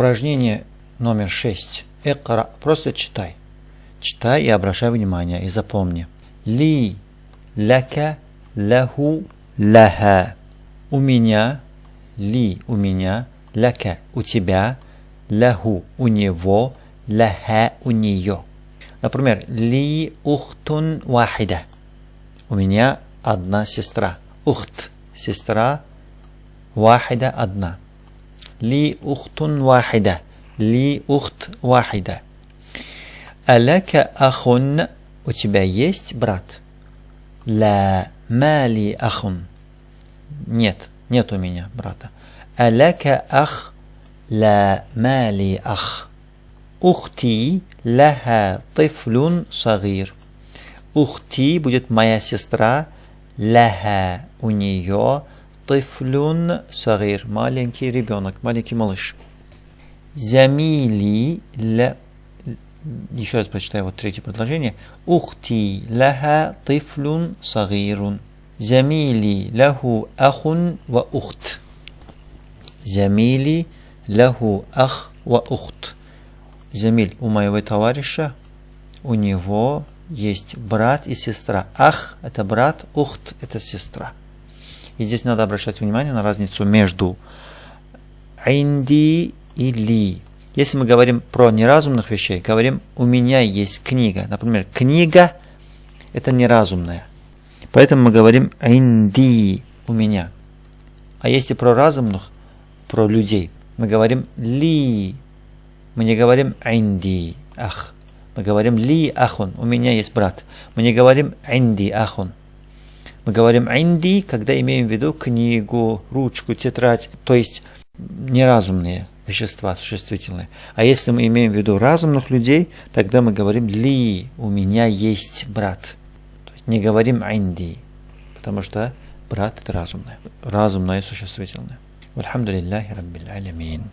Упражнение номер 6. Экра. Просто читай. Читай и обращай внимание, и запомни. Ли, ляка, лаху, ляха. У меня, ли, у меня, ляка, у тебя, лаху, у него, ляха, у нее. Например, ли ухтун вахида. У меня одна сестра. Ухт, сестра, вахида одна. Ли ухтун вахида. Ли ухт вахида. Аляка ахун. У тебя есть брат? Ла мали ахун. Нет, нет у меня брата. Аляка ах. Ла мали ах. Ухти лаха тифлюн сагир. Ухти будет моя сестра. Лаха у нее тифлюн сагир. Маленький ребенок, маленький малыш. Замили ла... Еще раз прочитаю вот третье предложение. Ухти лаха тифлюн сагирун. Замили лаху ахун ва ухт. Замили лаху ах ва ухт. Замиль, у моего товарища, у него есть брат и сестра. Ах – это брат, ухт – это сестра. И здесь надо обращать внимание на разницу между инди и ли. Если мы говорим про неразумных вещей, говорим «у меня есть книга». Например, книга – это неразумная. Поэтому мы говорим «инди» – «у меня». А если про разумных, про людей, мы говорим «ли» Мы не говорим «инди ах». Мы говорим «ли ахун». У меня есть брат. Мы не говорим «инди ахун». Мы говорим «инди», когда имеем в виду книгу, ручку, тетрадь, то есть неразумные вещества, существительные. А если мы имеем в виду разумных людей, тогда мы говорим «ли», у меня есть брат. То есть не говорим «инди», потому что брат – это разумное, разумное существительное. Вальхамдулиллахи раббил алямин.